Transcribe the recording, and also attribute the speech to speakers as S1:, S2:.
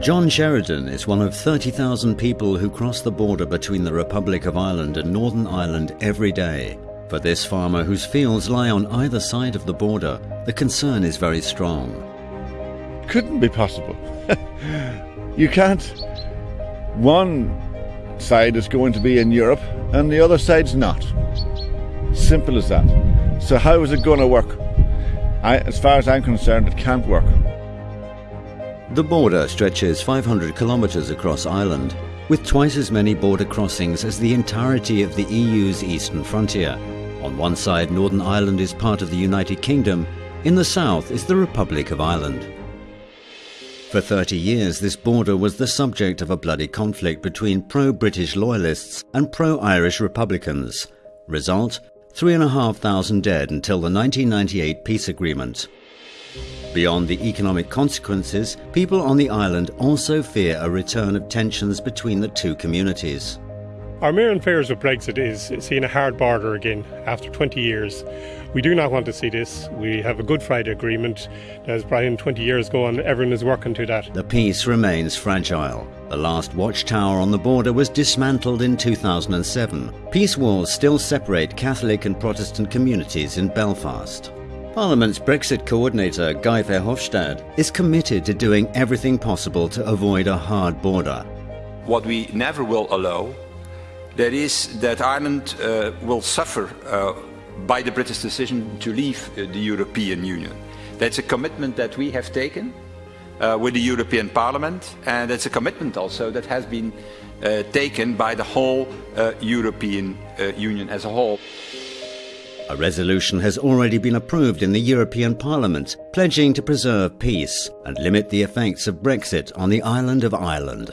S1: John Sheridan is one of 30,000 people who cross the border between the Republic of Ireland and Northern Ireland every day. For this farmer whose fields lie on either side of the border, the concern is very strong.
S2: Couldn't be possible. you can't. One side is going to be in Europe and the other side's not. Simple as that. So, how is it going to work? I, as far as I'm concerned, it can't work.
S1: The border stretches 500 kilometres across Ireland, with twice as many border crossings as the entirety of the EU's eastern frontier. On one side, Northern Ireland is part of the United Kingdom, in the south is the Republic of Ireland. For 30 years, this border was the subject of a bloody conflict between pro-British loyalists and pro-Irish Republicans. Result, 3,500 dead until the 1998 peace agreement. Beyond the economic consequences, people on the island also fear a return of tensions between the two communities.
S3: Our main fears with Brexit is seeing a hard border again after 20 years. We do not want to see this. We have a Good Friday Agreement. As Brian, 20 years ago, and everyone is working to that.
S1: The peace remains fragile. The last watchtower on the border was dismantled in 2007. Peace walls still separate Catholic and Protestant communities in Belfast. Parliament's Brexit coordinator, Guy Verhofstadt, is committed to doing everything possible to avoid a hard border.
S4: What we never will allow, that is that Ireland uh, will suffer uh, by the British decision to leave uh, the European Union. That's a commitment that we have taken uh, with the European Parliament, and it's a commitment also that has been uh, taken by the whole uh, European Union as a whole.
S1: A resolution has already been approved in the European Parliament, pledging to preserve peace and limit the effects of Brexit on the island of Ireland.